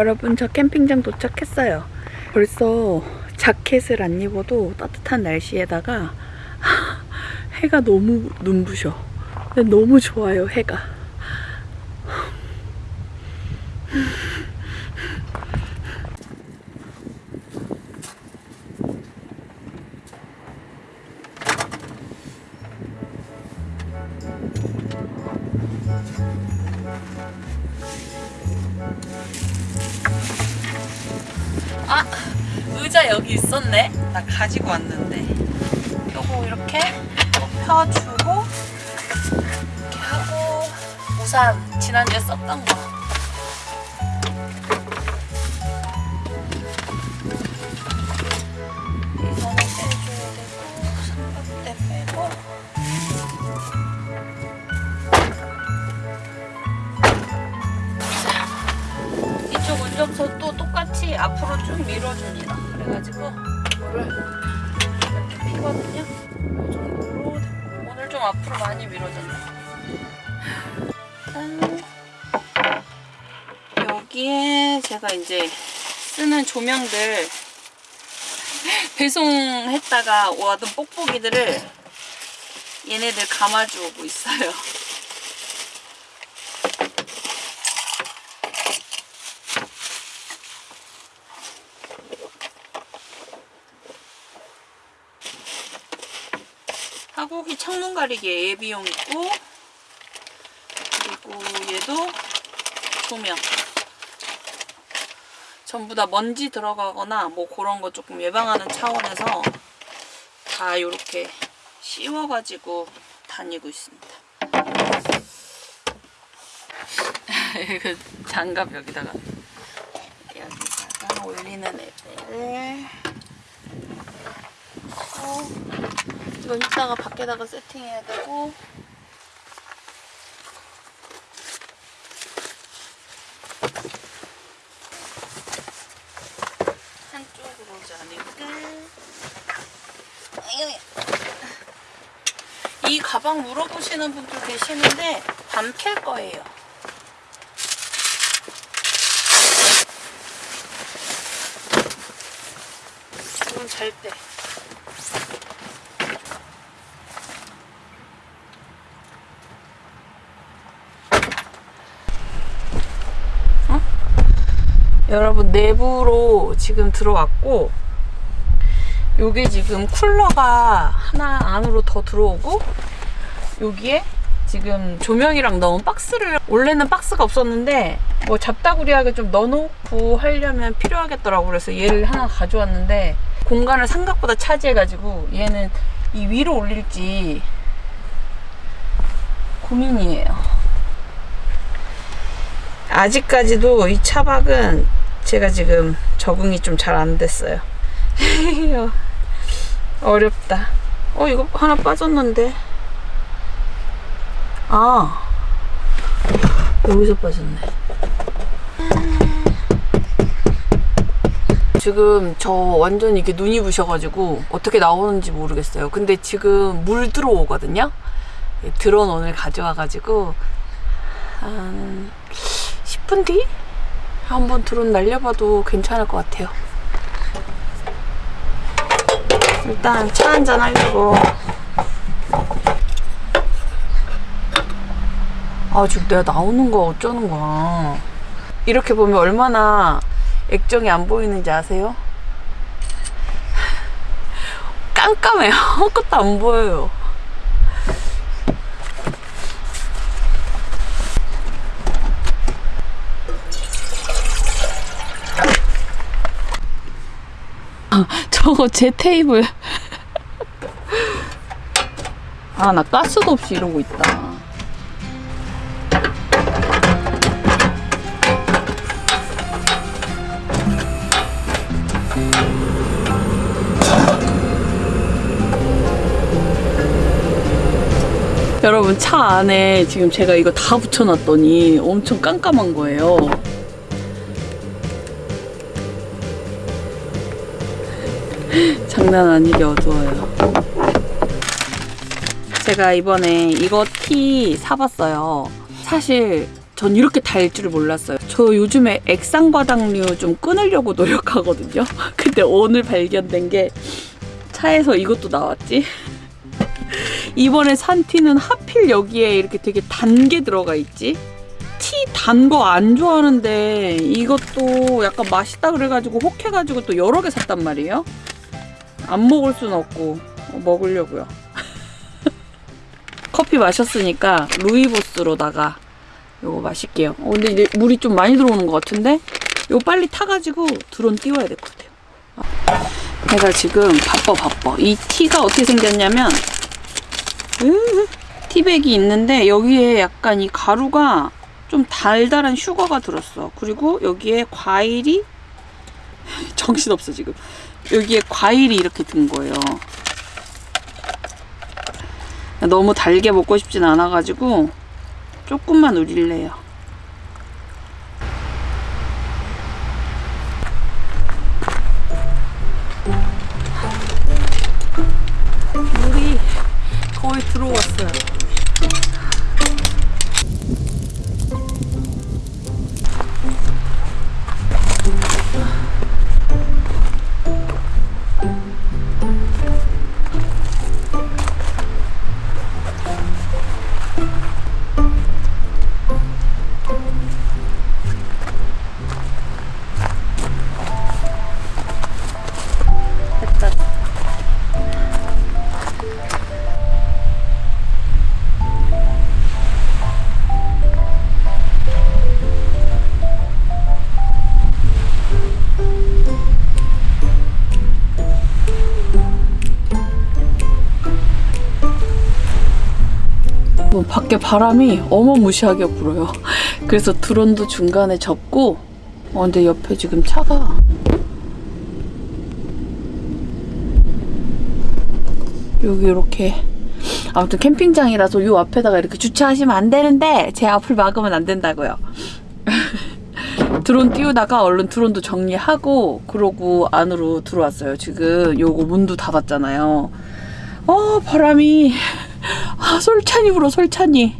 여러분 저 캠핑장 도착했어요. 벌써 자켓을 안 입어도 따뜻한 날씨에다가 해가 너무 눈부셔. 너무 좋아요 해가. 제가 이제 쓰는 조명들 배송했다가 와둔 뽁뽁이들을 얘네들 감아주고 있어요. 하고기 창문 가리개 예비용 있고 그리고 얘도 조명 전부 다 먼지 들어가거나 뭐 그런 거 조금 예방하는 차원에서 다 이렇게 씌워가지고 다니고 있습니다. 이거 장갑 여기다가 여기다가 올리는 애들 어, 이건 이따가 밖에다가 세팅해야 되고 한쪽으로 자니까 이 가방 물어보시는 분들 계시는데 반필 거예요. 이건 잘 때. 여러분 내부로 지금 들어왔고 요게 지금 쿨러가 하나 안으로 더 들어오고 여기에 지금 조명이랑 넣은 박스를 원래는 박스가 없었는데 뭐 잡다구리하게 좀 넣어놓고 하려면 필요하겠더라고. 그래서 얘를 하나 가져왔는데 공간을 생각보다 차지해가지고 얘는 이 위로 올릴지 고민이에요. 아직까지도 이 차박은 제가 지금 적응이 좀 잘 안 됐어요. 어렵다. 어, 이거 하나 빠졌는데. 아, 여기서 빠졌네. 지금 저 완전 이게 눈이 부셔가지고 어떻게 나오는지 모르겠어요. 근데 지금 물 들어오거든요. 드론 오늘 가져와가지고 한 10분 뒤? 한번 드론 날려봐도 괜찮을 것 같아요. 일단 차 한잔 하려고. 아, 지금 내가 나오는 거 어쩌는 거야. 이렇게 보면 얼마나 액정이 안 보이는지 아세요? 깜깜해요. 아무것도 안 보여요. 저거 제 테이블. 아, 나 가스도 없이 이러고 있다. 여러분 차 안에 지금 제가 이거 다 붙여놨더니 엄청 깜깜한 거예요. 장난 아니게 어두워요. 제가 이번에 이거 티 사봤어요. 사실 전 이렇게 달 줄을 몰랐어요. 저 요즘에 액상과당류 좀 끊으려고 노력하거든요. 근데 오늘 발견된 게 차에서 이것도 나왔지. 이번에 산 티는 하필 여기에 이렇게 되게 단 게 들어가 있지. 티 단 거 안 좋아하는데 이것도 약간 맛있다 그래가지고 혹해가지고 또 여러 개 샀단 말이에요. 안 먹을 순 없고 어, 먹으려고요. 커피 마셨으니까 루이보스로다가 요거 마실게요. 어, 근데 이제 물이 좀 많이 들어오는 것 같은데 요거 빨리 타가지고 드론 띄워야 될 것 같아요. 아, 내가 지금 바빠 바빠. 이 티가 어떻게 생겼냐면 으, 티백이 있는데 여기에 약간 이 가루가 좀 달달한 슈거가 들었어. 그리고 여기에 과일이 정신없어 지금. 여기에 과일이 이렇게 든 거예요. 너무 달게 먹고 싶진 않아가지고 조금만 우릴래요. 물이 거의 들어왔어요. 밖에 바람이 어마무시하게 불어요. 그래서 드론도 중간에 접고, 어, 근데 옆에 지금 차가 여기 이렇게 아무튼 캠핑장이라서 요 앞에다가 이렇게 주차하시면 안 되는데 제 앞을 막으면 안 된다고요. 드론 띄우다가 얼른 드론도 정리하고 그러고 안으로 들어왔어요. 지금 요거 문도 닫았잖아요. 어 바람이 아 솔찬이 불어 솔찬이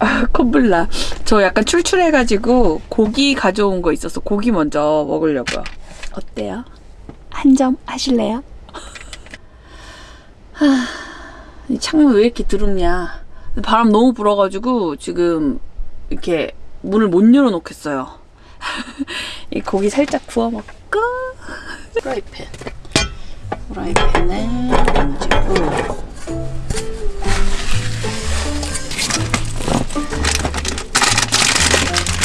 아 콧불나 저 약간 출출해가지고 고기 가져온 거 있어서 고기 먼저 먹으려고요. 어때요? 한 점 하실래요? 이 창문 왜 이렇게 드럽냐. 바람 너무 불어가지고 지금 이렇게 문을 못 열어놓겠어요. 이 고기 살짝 구워 먹고 프라이팬. 프라이팬에 얹고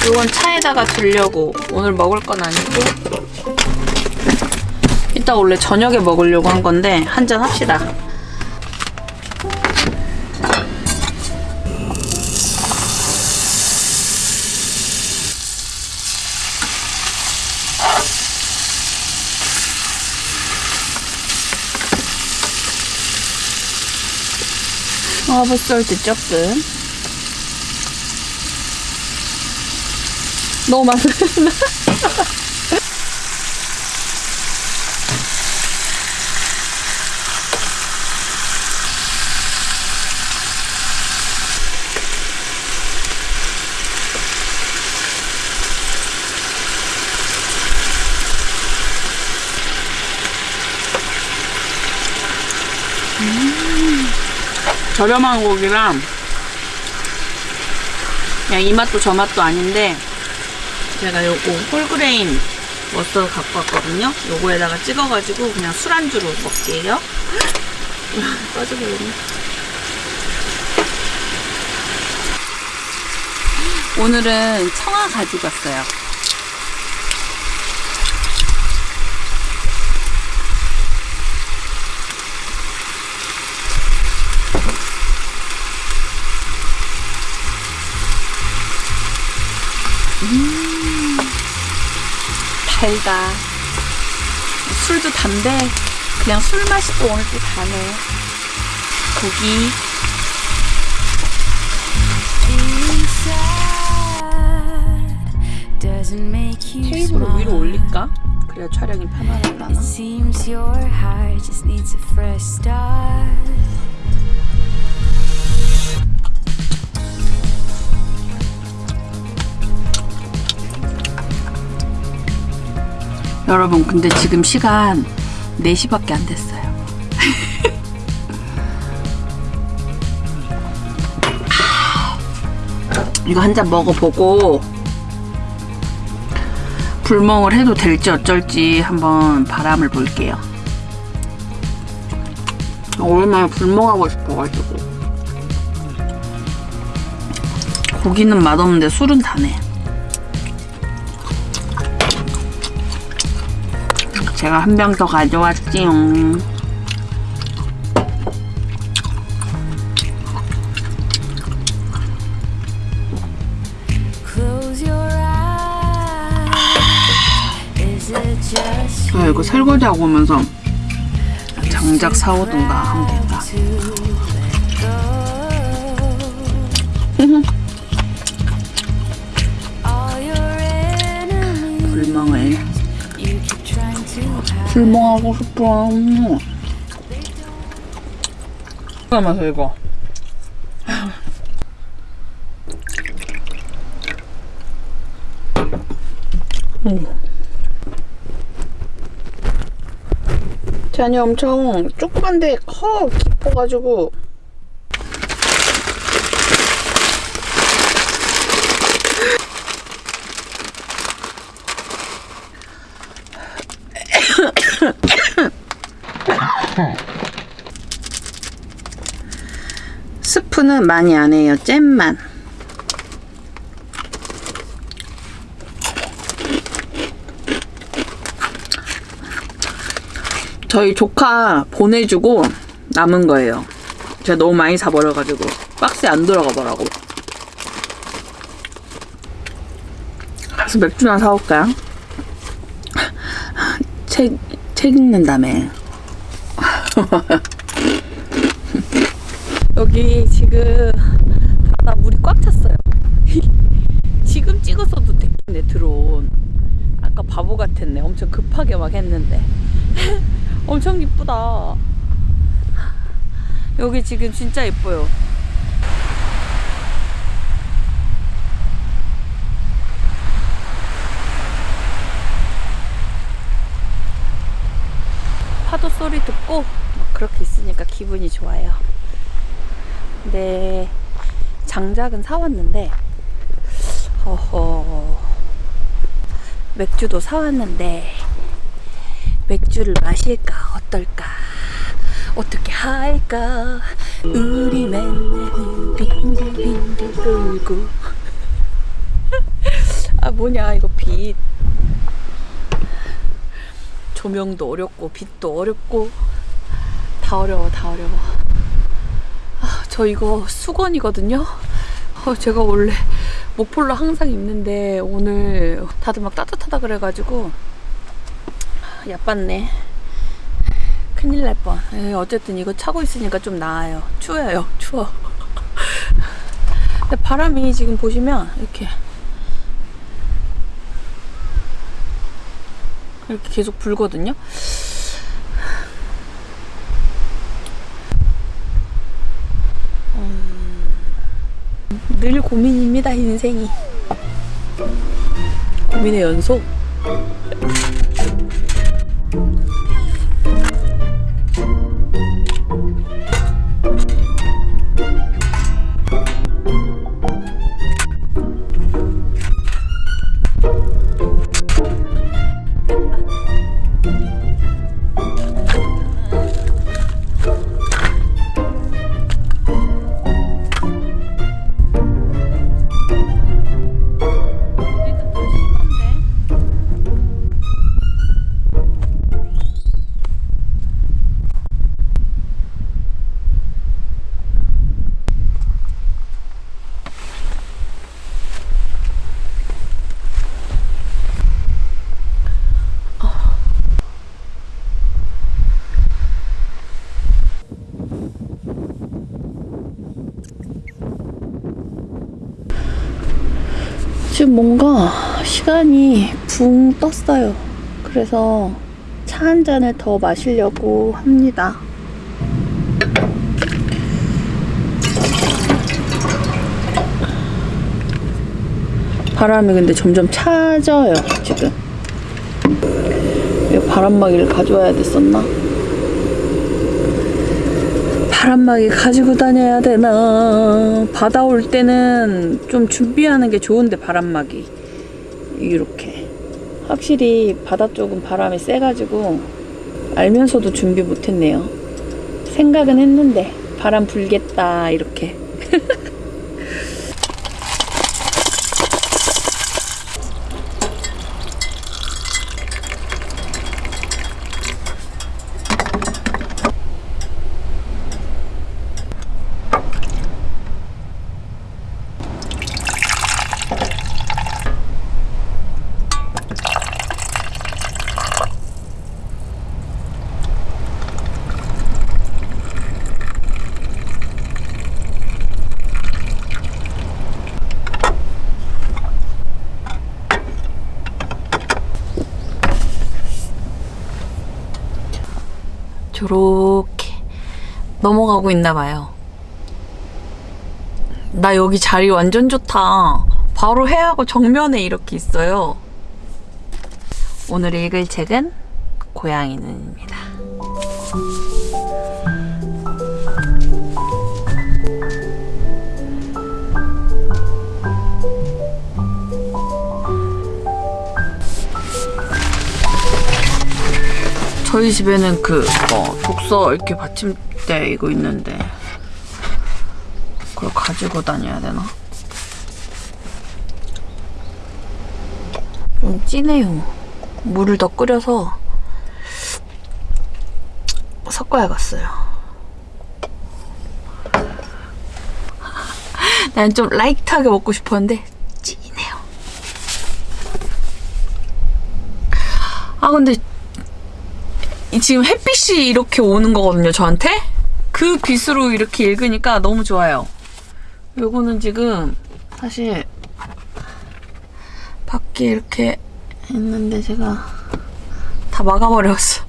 이건 차에다가 두려고 오늘 먹을 건 아니고 이따 원래 저녁에 먹으려고 한 건데 한잔 합시다. 허브솔트 조금. 너무 많아 저렴한 고기랑 그냥 이 맛도 저 맛도 아닌데 제가 요거 whole grain mustard 갖고 왔거든요. 요거에다가 찍어가지고 그냥 술안주로 먹게요. 빠져버렸네. 오늘은 청하 가지고 왔어요. 달다. 술도 단데 그냥 술 마시고 오늘 또 다네. 고기. 테이블을 위로 올릴까? 그래야 촬영이 편안하려나? 여러분 근데 지금 시간 4시밖에 안 됐어요. 이거 한 잔 먹어보고 불멍을 해도 될지 어쩔지 한번 바람을 볼게요. 오랜만에 불멍하고 싶어가지고 고기는 맛없는데 술은 다네. 제가 한 병 더 가져왔지요. 저 이거 설거지 하고 오면서 장작 사오든가 하면 된다. 불멍하고 싶어. 잠깐만요 이거. 잔이 엄청 조그만데 커 깊어가지고 스프는 많이 안 해요. 잼만. 저희 조카 보내주고 남은 거예요. 제가 너무 많이 사버려가지고 박스에 안 들어가더라고. 가서 맥주나 사올까요? 책, 책 읽는다며. 여기 지금 바다 물이 꽉 찼어요. 지금 찍었어도 됐네 드론. 아까 바보 같았네. 엄청 급하게 막 했는데. 엄청 이쁘다. 여기 지금 진짜 예뻐요. 소리 듣고 막 그렇게 있으니까 기분이 좋아요. 네, 장작은 사왔는데, 허허, 맥주도 사왔는데, 맥주를 마실까, 어떨까, 어떻게 할까, 우리 맨날 빙글빙글 돌고. 아, 뭐냐, 이거 빛. 조명도 어렵고, 빛도 어렵고, 다 어려워, 다 어려워. 아, 저 이거 수건이거든요. 어, 제가 원래 목폴로 항상 입는데 오늘 다들 막 따뜻하다 그래가지고 야빴네. 큰일 날 뻔. 에이, 어쨌든 이거 차고 있으니까 좀 나아요. 추워요, 추워. 근데 바람이 지금 보시면 이렇게 이렇게 계속 불거든요. 늘 고민입니다 인생이 고민의 연속 떴어요. 그래서 차 한 잔을 더 마시려고 합니다. 바람이 근데 점점 차져요, 지금. 바람막이를 가져와야 됐었나? 바람막이 가지고 다녀야 되나? 바다 올 때는 좀 준비하는 게 좋은데 바람막이 이렇게 확실히 바다 쪽은 바람이 세가지고 알면서도 준비 못했네요. 생각은 했는데 바람 불겠다 이렇게. 넘어가고 있나 봐요. 나 여기 자리 완전 좋다. 바로 해하고 정면에 이렇게 있어요. 오늘 읽을 책은 고양이 눈입니다. 저희 집에는 그 어, 독서 이렇게 받침 대 이거 있는데 그걸 가지고 다녀야 되나? 좀 진해요. 물을 더 끓여서 섞어야겠어요. 난 좀 라이트하게 먹고 싶었는데 진해요. 아 근데 이 지금 햇빛이 이렇게 오는 거거든요, 저한테. 그 빛으로 이렇게 읽으니까 너무 좋아요. 요거는 지금 사실 밖에 이렇게 있는데 제가 다 막아버렸어.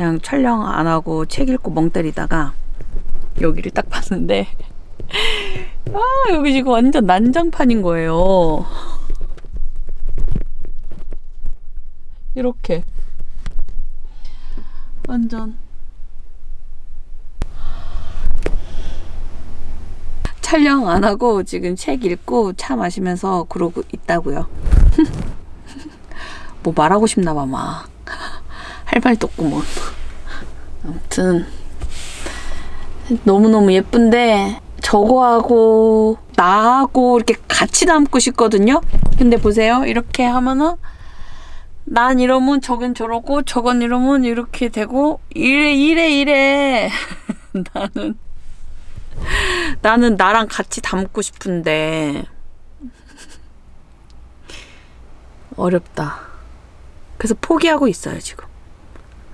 그냥 촬영 안 하고 책 읽고 멍 때리다가 여기를 딱 봤는데 아 여기 지금 완전 난장판인 거예요. 이렇게 완전 촬영 안 하고 지금 책 읽고 차 마시면서 그러고 있다고요. 뭐 말하고 싶나 봐 막. 할 말도 없구먼. 아무튼 너무너무 예쁜데 저거하고 나하고 이렇게 같이 담고 싶거든요. 근데 보세요. 이렇게 하면은 난 이러면 저건 저러고 저건 이러면 이렇게 되고 이래 이래 이래 나는 나는 나랑 같이 담고 싶은데 어렵다. 그래서 포기하고 있어요, 지금.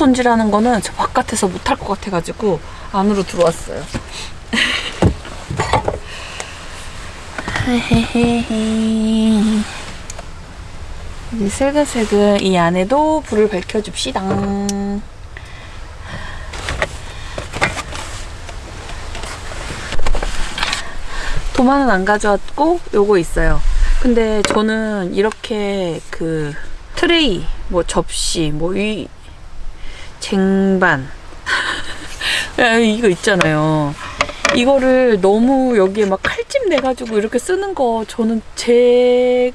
손질하는 거는 저 바깥에서 못할 것 같아가지고 안으로 들어왔어요. 이제 슬근슬근 이 안에도 불을 밝혀줍시다. 도마는 안 가져왔고 요거 있어요. 근데 저는 이렇게 그 트레이, 뭐 접시, 뭐위 쟁반 야, 이거 있잖아요. 이거를 너무 여기에 막 칼집 내가지고 이렇게 쓰는 거 저는 제,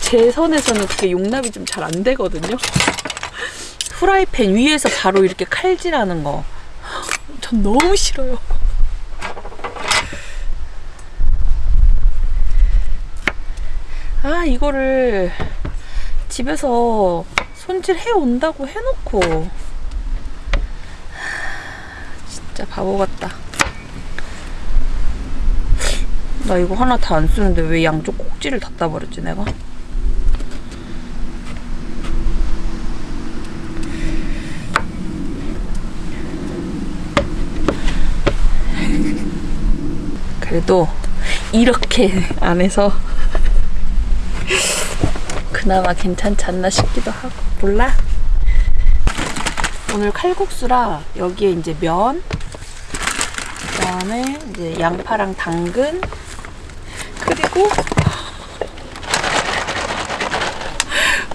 제 선에서는 그게 용납이 좀 잘 안 되거든요. 후라이팬 위에서 바로 이렇게 칼질하는 거. 전 너무 싫어요. 아, 이거를 집에서 손질해 온다고 해놓고. 진짜 바보 같다. 나 이거 하나 다 안 쓰는데 왜 양쪽 꼭지를 닫다 버렸지 내가? 그래도 이렇게 안에서 그나마 괜찮지 않나 싶기도 하고. 몰라? 오늘 칼국수라 여기에 이제 면 그다음에 이제 양파랑 당근 그리고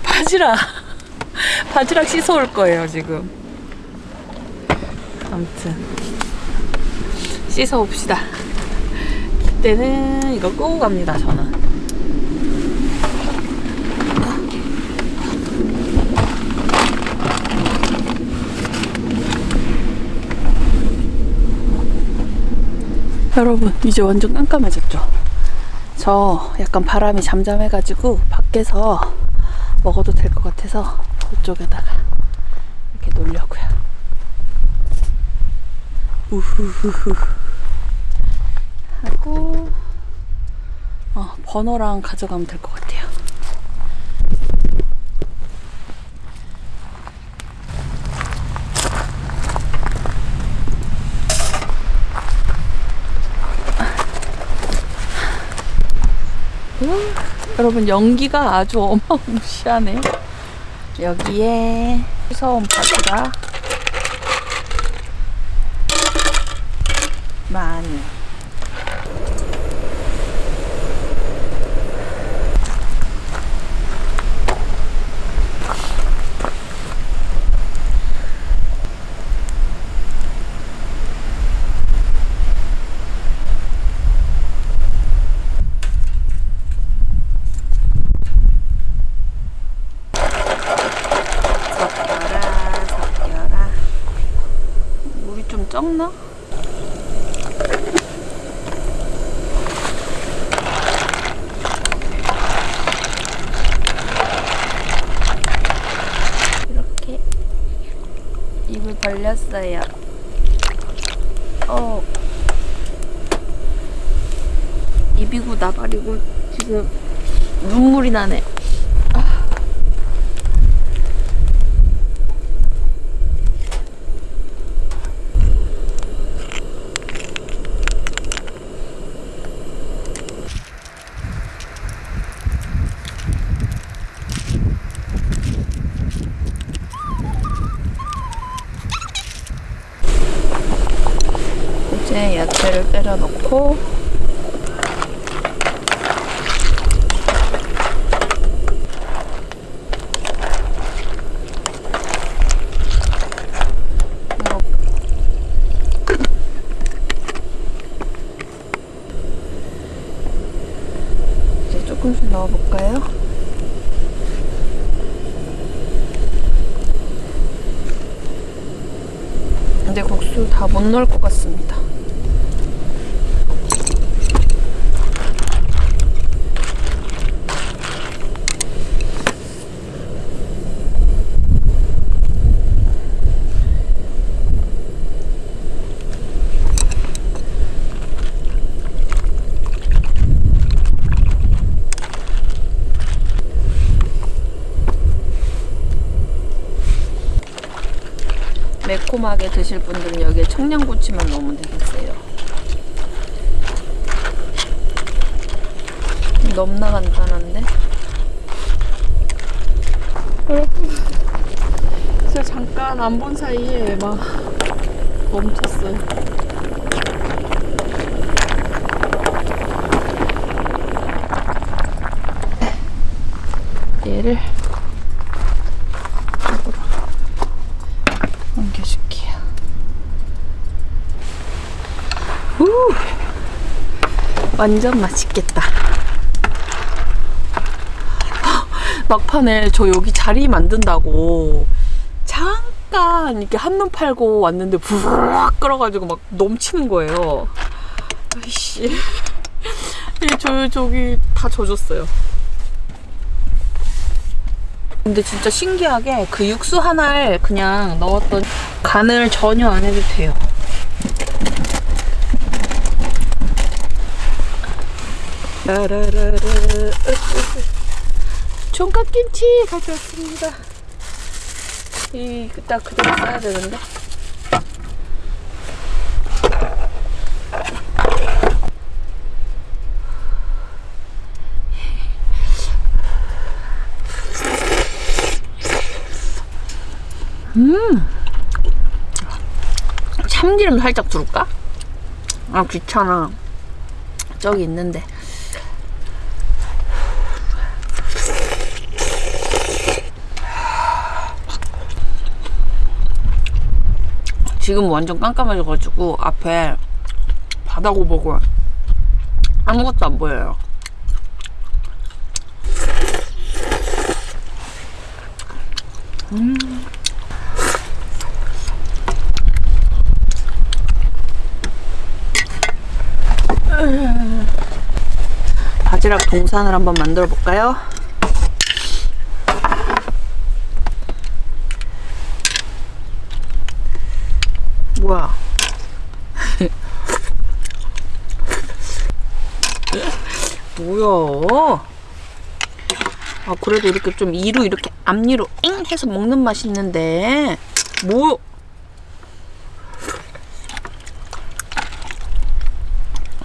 바지락. 바지락 씻어올 거예요 지금. 아무튼 씻어봅시다. 그때는 이거 끄고 갑니다 저는 여러분 이제 완전 깜깜해졌죠? 저 약간 바람이 잠잠해가지고 밖에서 먹어도 될 것 같아서 이쪽에다가 이렇게 놓으려고요. 우후후후. 하고 어, 버너랑 가져가면 될 것 같아요 음, 여러분 연기가 아주 어마무시하네 여기에 무서운 바지락 많이 섞여라 섞여라 물이 좀 적나? 이렇게 입을 벌렸어요. 어. 입이고 나발이고 지금 눈물이 나네 이제 야채를 때려 넣고 이제 조금씩 넣어볼까요? 근데 국수 다 못 넣을 것 같습니다. 달콤하게 드실 분들은 여기에 청양고추만 넣으면 되겠어요. 너무나 간단한데? 여러분, 진짜 잠깐 안 본 사이에 막 멈췄어요. 얘를 이쪽으로 옮겨줄게요. 우! 완전 맛있겠다. 헉, 막판에 저 여기 자리 만든다고 잠깐 이렇게 한눈 팔고 왔는데 부르륵 끓어가지고 막 넘치는 거예요. 아이씨. 이 저, 저기 다 젖었어요. 근데 진짜 신기하게 그 육수 하나를 그냥 넣었더니 간을 전혀 안 해도 돼요. 총각김치 가져왔습니다. 이딱 그대로 써야 되는데. 참기름 살짝 두를까? 아 귀찮아. 저기 있는데. 지금 완전 깜깜해져가지고 앞에 바다고 보고 아무것도 안 보여요. 바지락 동산을 한번 만들어 볼까요? 뭐야? 뭐야? 아 그래도 이렇게 좀 이로 이렇게 앞니로 엥 해서 먹는 맛이 있는데 뭐?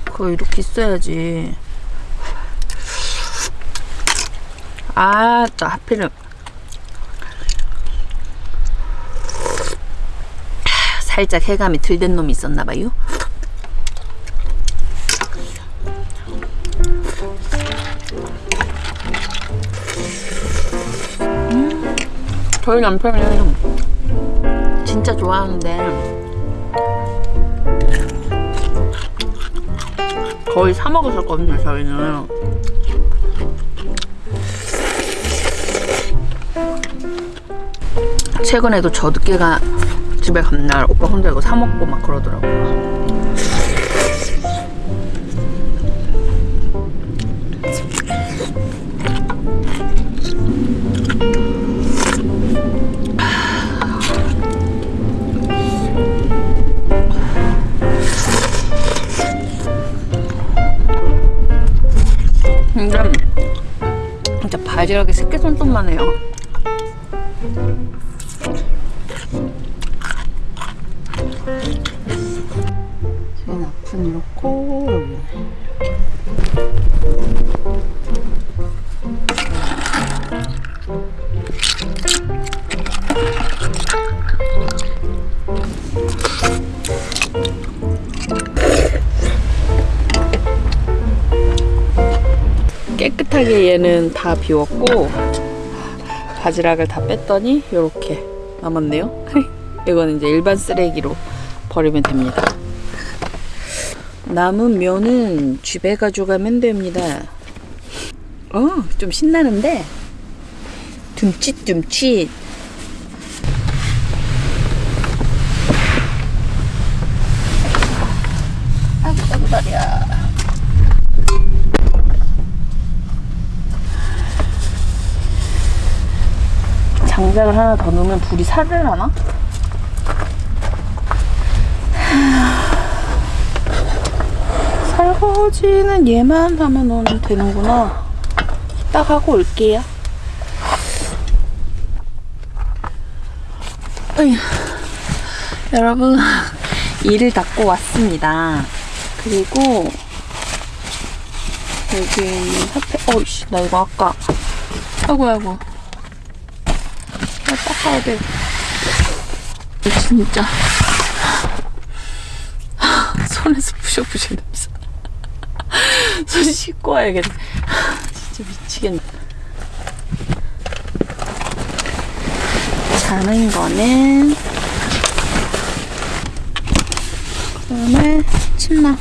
그거 이렇게 있어야지. 아, 또 하필은 살짝 해감이 덜된 놈이 있었나 봐요. 음, 저희 남편은 진짜 좋아하는데 거의 사 먹었었거든요. 저희는. 최근에도 저 늦게가 집에 간 날 오빠 혼자 이거 사 먹고 막 그러더라고요. 근데 진짜 바지락이 새끼손톱만 해요. 여기 깨끗하게 얘는 다 비웠고 바지락을 다 뺐더니 이렇게 남았네요. 이건 이제 일반 쓰레기로 버리면 됩니다. 남은 면은 집에 가져가면 됩니다. 어, 좀 신나는데 듬칫듬칫 장작을 하나 더 넣으면 불이 살을 하나? 설거지는 얘만 하면 되는구나. 딱 하고 올게요. 어휴, 여러분 일을 닦고 왔습니다. 그리고 여기 있는 사페 어이씨 나 이거 아까 아이고 아이고 나 닦아야 돼. 진짜 손에서 부셔부셔. 손 씻고 와야겠네. 진짜 미치겠네. 자는 거는 그다음에 침낭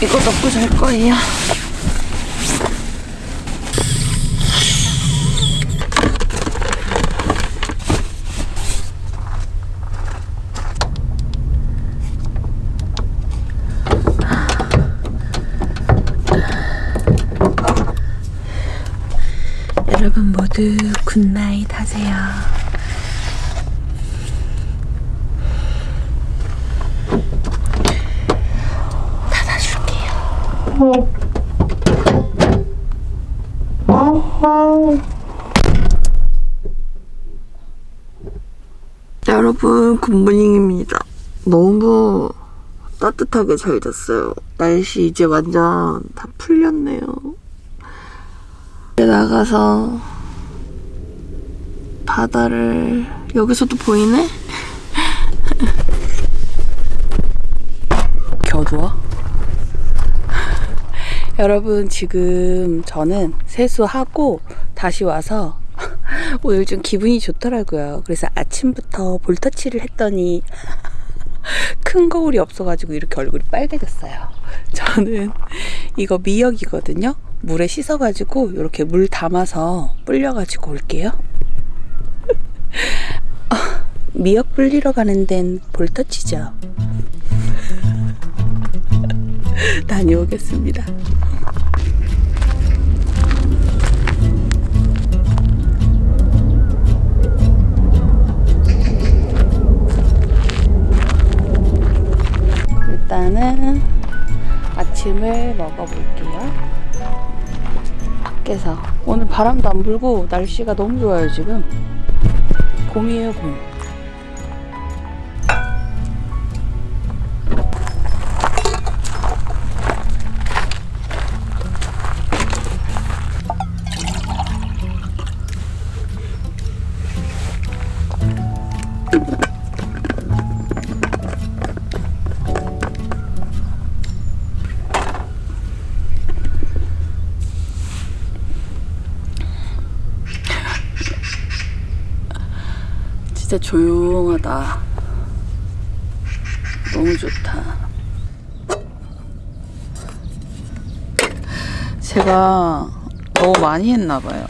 이거 넣고 잘 거예요. 여러분 모두 굿나잇 하세요. 닫아줄게요. 여러분 good morning입니다. 너무 따뜻하게 잘 잤어요. 날씨 이제 완전 다 풀렸네요. 이제 나가서 바다를 여기서도 보이네? 겨두어? 여러분 지금 저는 세수하고 다시 와서 오늘 좀 기분이 좋더라고요. 그래서 아침부터 볼터치를 했더니 큰 거울이 없어가지고 이렇게 얼굴이 빨개졌어요. 저는 이거 미역이거든요. 물에 씻어가지고 이렇게 물 담아서 불려가지고 올게요. 어, 미역 불리러 가는 데는 볼터치죠. 다녀오겠습니다. 일단은 아침을 먹어볼게요. 밖에서 오늘 바람도 안 불고 날씨가 너무 좋아요 지금. 봄이에 진짜 조용하다. 너무 좋다. 제가 너무 많이 했나 봐요.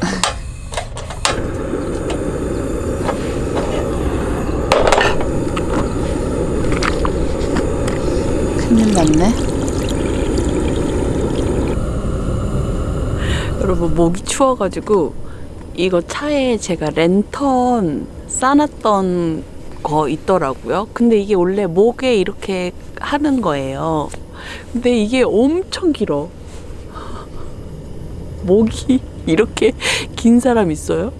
큰일 났네. 여러분 목이 추워가지고 이거 차에 제가 랜턴 싸놨던 거 있더라고요. 근데 이게 원래 목에 이렇게 하는 거예요. 근데 이게 엄청 길어. 목이 이렇게 긴 사람 있어요?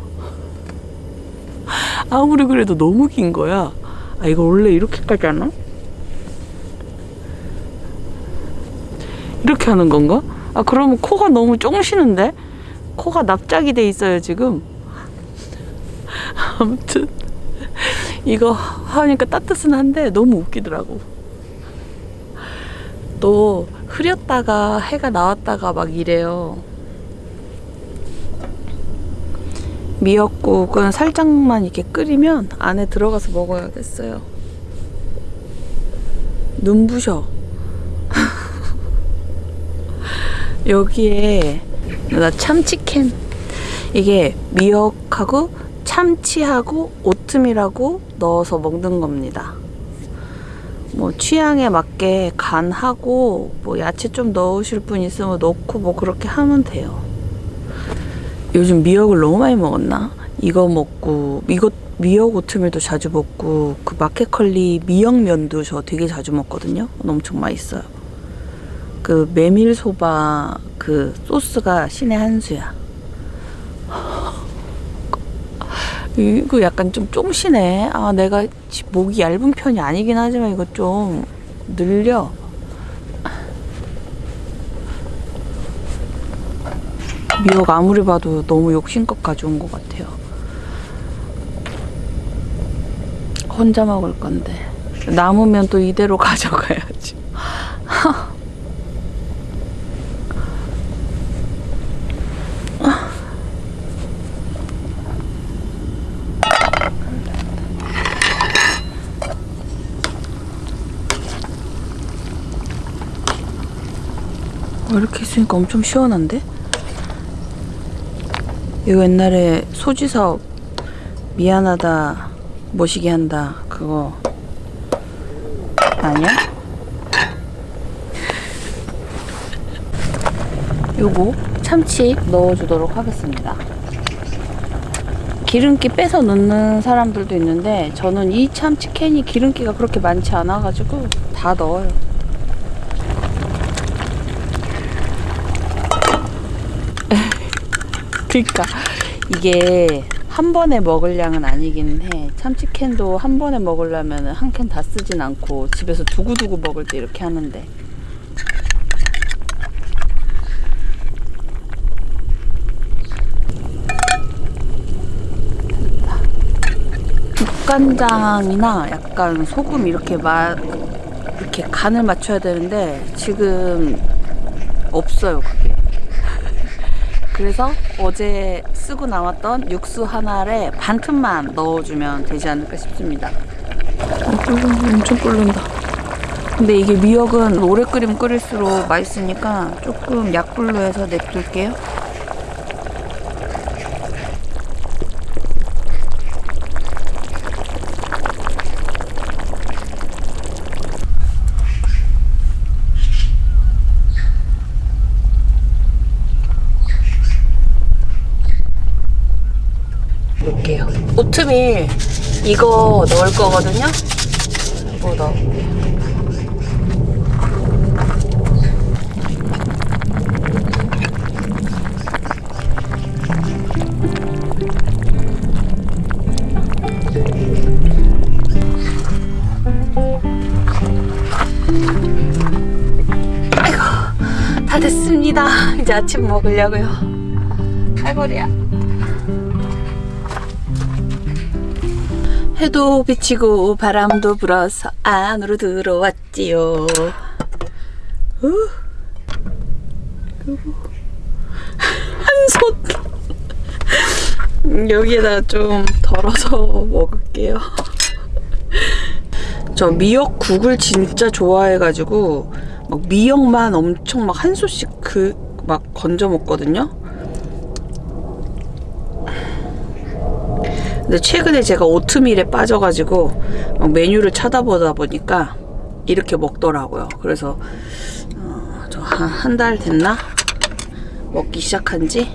아무리 그래도 너무 긴 거야. 아, 이거 원래 이렇게까지 하나? 이렇게 하는 건가? 아, 그러면 코가 너무 쫑시는데? 코가 납작이 돼 있어요, 지금. 아무튼. 이거 하니까 따뜻은 한데 너무 웃기더라고. 또 흐렸다가 해가 나왔다가 막 이래요. 미역국은 살짝만 이렇게 끓이면 안에 들어가서 먹어야겠어요. 눈부셔. 여기에 나 참치캔 이게 미역하고 참치하고 오트밀하고 넣어서 먹는 겁니다. 뭐 취향에 맞게 간하고 뭐 야채 좀 넣으실 분 있으면 넣고 뭐 그렇게 하면 돼요. 요즘 미역을 너무 많이 먹었나? 이거 먹고 이거 미역 오트밀도 자주 먹고 그 마켓컬리 미역면도 저 되게 자주 먹거든요. 엄청 맛있어요. 그 메밀소바 그 소스가 신의 한 수야. 이거 약간 좀 쫑시네. 아, 내가 지- 목이 얇은 편이 아니긴 하지만 이거 좀 늘려. 미역 아무리 봐도 너무 욕심껏 가져온 것 같아요. 혼자 먹을 건데. 남으면 또 이대로 가져가야지. 이렇게 있으니까 엄청 시원한데? 이거 옛날에 소지사업 미안하다 모시게 한다 그거 아니야? 요거 참치 넣어주도록 하겠습니다 기름기 빼서 넣는 사람들도 있는데 저는 이 참치 캔이 기름기가 그렇게 많지 않아 가지고 다 넣어요 그러니까 이게 한 번에 먹을 양은 아니긴 해. 참치캔도 한 번에 먹으려면 한 캔 다 쓰진 않고 집에서 두고두고 먹을 때 이렇게 하는데. 국간장이나 약간 소금 이렇게 맛 이렇게 간을 맞춰야 되는데 지금 없어요 그게. 그래서 어제 쓰고 나왔던 육수 하나에 반 틈만 넣어주면 되지 않을까 싶습니다. 어. 엄청 끓는다. 근데 이게 미역은 오래 끓이면 끓일수록 맛있으니까 조금 약불로 해서 냅둘게요. 넣을게요. 오트밀 이거 넣을 거거든요. 이거 넣어. 아이고 다 됐습니다. 이제 아침 먹으려고요. 할머니야. 해도 비치고 바람도 불어서 안으로 들어왔지요. 후. 그리고 한손 여기에다 좀 덜어서 먹을게요. 저 미역국을 진짜 좋아해가지고 막 미역만 엄청 막 한 솥씩 그 막 건져 먹거든요. 근데 최근에 제가 오트밀에 빠져가지고 막 메뉴를 찾아보다 보니까 이렇게 먹더라고요. 그래서 어, 저한 한달 됐나 먹기 시작한 지.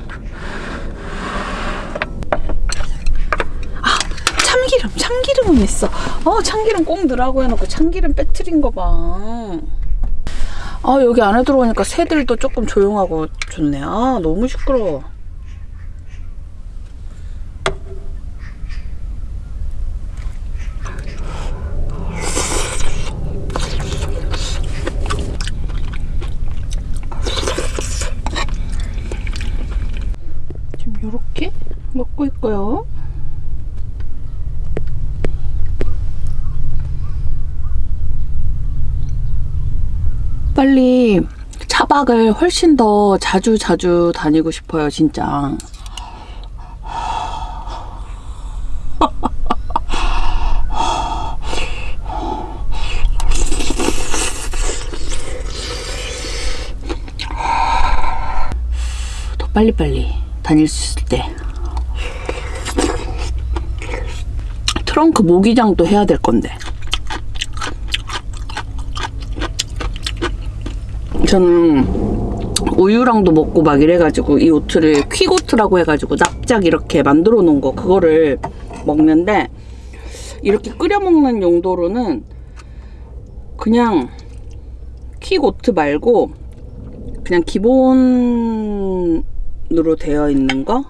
아 참기름 참기름은 있어. 어 참기름 꼭 넣으라고 해놓고 참기름 빼트린 거 봐. 아 여기 안에 들어오니까 새들도 조금 조용하고 좋네. 아 너무 시끄러워. 지금 이렇게 먹고 있고요. 빨리 차박을 훨씬 더 자주 자주 다니고 싶어요, 진짜. 더 빨리빨리 다닐 수 있을 때. 트렁크 모기장도 해야 될 건데. 저는 우유랑도 먹고 막 이래가지고 이 오트를 퀵오트라고 해가지고 납작 이렇게 만들어 놓은 거 그거를 먹는데 이렇게 끓여 먹는 용도로는 그냥 퀵오트 말고 그냥 기본으로 되어 있는 거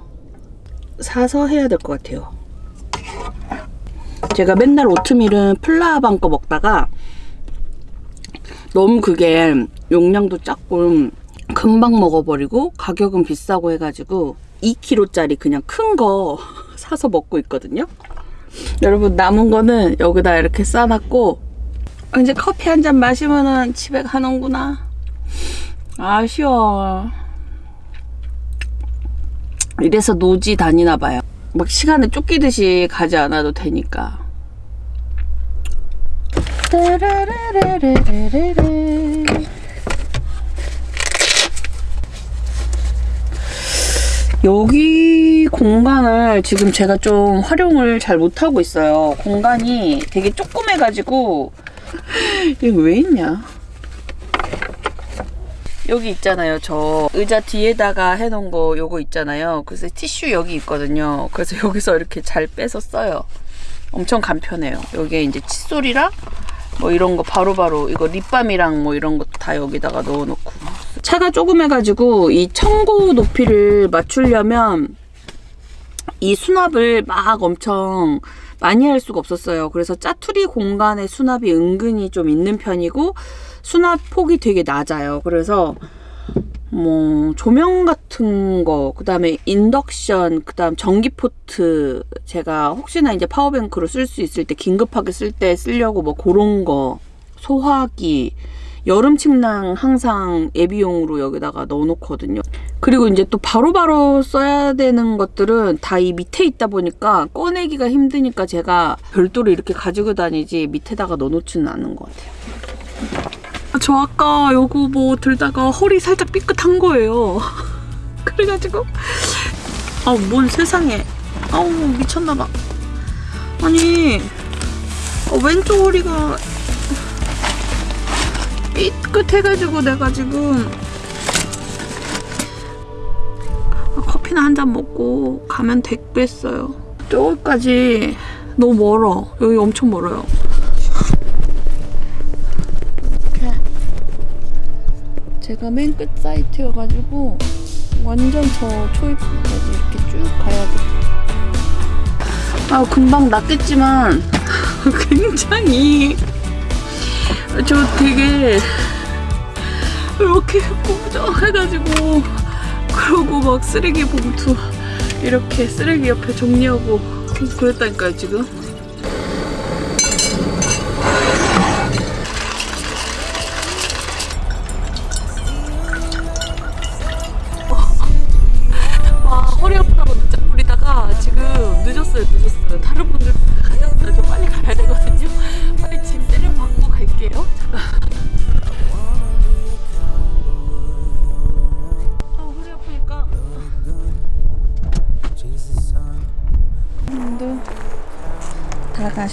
사서 해야 될 것 같아요. 제가 맨날 오트밀은 플라방 거 먹다가 너무 그게 용량도 작고 금방 먹어버리고 가격은 비싸고 해가지고 2kg짜리 그냥 큰 거 사서 먹고 있거든요. 여러분 남은 거는 여기다 이렇게 싸놨고 이제 커피 한 잔 마시면은 집에 가는구나. 아쉬워. 이래서 노지 다니나 봐요. 막 시간에 쫓기듯이 가지 않아도 되니까. 따라라라라라라. 여기 공간을 지금 제가 좀 활용을 잘 못하고 있어요. 공간이 되게 조그매가지고 이게 왜 있냐? 여기 있잖아요. 저 의자 뒤에다가 해놓은 거 요거 있잖아요. 그래서 티슈 여기 있거든요. 그래서 여기서 이렇게 잘 빼서 써요. 엄청 간편해요. 여기에 이제 칫솔이랑 뭐 이런 거 바로 바로 이거 립밤이랑 뭐 이런 거 다 여기다가 넣어놓고 차가 조그매가지고 이 청고 높이를 맞추려면 이 수납을 막 엄청 많이 할 수가 없었어요. 그래서 짜투리 공간의 수납이 은근히 좀 있는 편이고 수납 폭이 되게 낮아요. 그래서 뭐 조명 같은 거, 그 다음에 인덕션, 그 다음 전기 포트 제가 혹시나 이제 power bank로 쓸 수 있을 때 긴급하게 쓸 때 쓰려고 뭐 그런 거 소화기 여름 침낭 항상 예비용으로 여기다가 넣어놓거든요. 그리고 이제 또 바로바로 써야 되는 것들은 다 이 밑에 있다 보니까 꺼내기가 힘드니까 제가 별도로 이렇게 가지고 다니지 밑에다가 넣어놓지는 않는 것 같아요. 저 아까 요거 뭐 들다가 허리 살짝 삐끗한 거예요. 그래가지고 아우 뭔 세상에 아우 미쳤나봐. 아니 어, 왼쪽 허리가 삐끗해가지고 내가 지금 커피나 한 잔 먹고 가면 되겠어요. 저기까지 너무 멀어. 여기 엄청 멀어요. 제가 맨 끝 사이트여가지고 완전 저 초입까지 이렇게 쭉 가야 돼. 아 금방 낫겠지만 굉장히 저 되게 이렇게 꾸부정해가지고 그러고 막 쓰레기 봉투 이렇게 쓰레기 옆에 정리하고 그랬다니까요 지금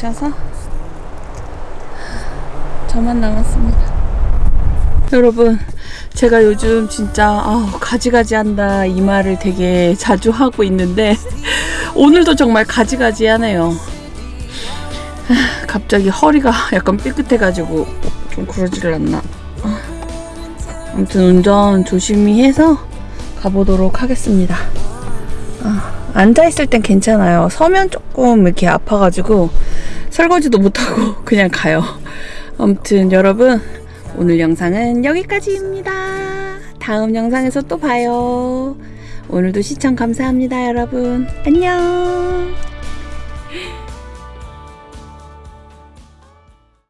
다 가셔서 저만 남았습니다. 여러분 제가 요즘 진짜 아우, 가지가지 한다 이 말을 되게 자주 하고 있는데 오늘도 정말 가지가지 하네요. 아, 갑자기 허리가 약간 삐끗해가지고 좀 그러지를 않나. 아, 아무튼 운전 조심히 해서 가보도록 하겠습니다. 아, 앉아있을 땐 괜찮아요. 서면 조금 이렇게 아파가지고 설거지도 못하고 그냥 가요 아무튼 여러분 오늘 영상은 여기까지입니다. 다음 영상에서 또 봐요. 오늘도 시청 감사합니다, 여러분. 안녕.